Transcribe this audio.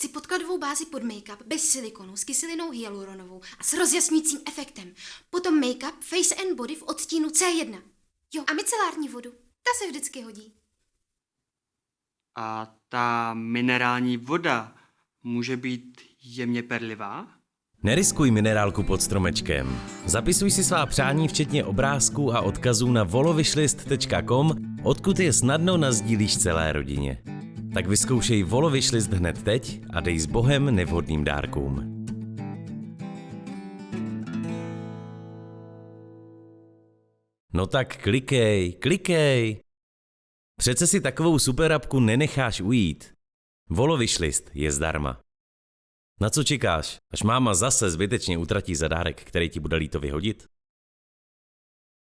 Chci podkladovou bázi pod make-up bez silikonu s kyselinou hyaluronovou a s rozjasnícím efektem. Potom make-up Face and Body v odstínu C1. Jo, a micelární vodu. Ta se vždycky hodí. A ta minerální voda může být jemně perlivá? Neriskuj minerálku pod stromečkem. Zapisuj si svá přání včetně obrázků a odkazů na volovyšlist.com, odkud je snadno nazdílíš celé rodině. Tak vyzkoušej volovyšlist hned teď a dej s bohem nevhodným dárkům. No tak klikej, klikej! Přece si takovou superapku nenecháš ujít. Volovyšlist je zdarma. Na co čekáš, až máma zase zbytečně utratí zadárek, který ti bude líto vyhodit?